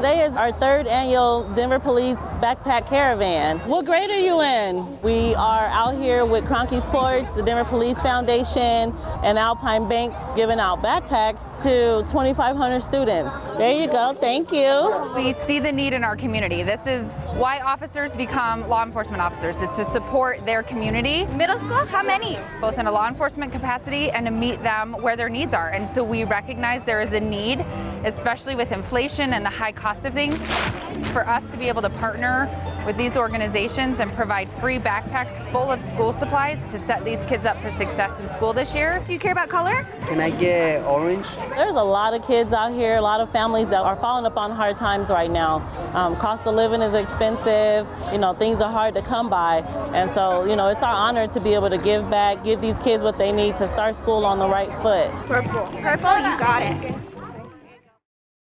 today is our third annual Denver Police Backpack Caravan. What grade are you in? We out here with Kroenke Sports, the Denver Police Foundation, and Alpine Bank giving out backpacks to 2,500 students. There you go, thank you. We see the need in our community. This is why officers become law enforcement officers, is to support their community. Middle school, how many? Both in a law enforcement capacity and to meet them where their needs are. And so we recognize there is a need, especially with inflation and the high cost of things, for us to be able to partner with these organizations and provide free backpacks full of school supplies to set these kids up for success in school this year. Do you care about color? Can I get orange? There's a lot of kids out here, a lot of families that are falling upon hard times right now. Um, cost of living is expensive, you know, things are hard to come by. And so, you know, it's our honor to be able to give back, give these kids what they need to start school on the right foot. Purple. Purple, you got it.